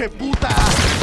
pinche puta!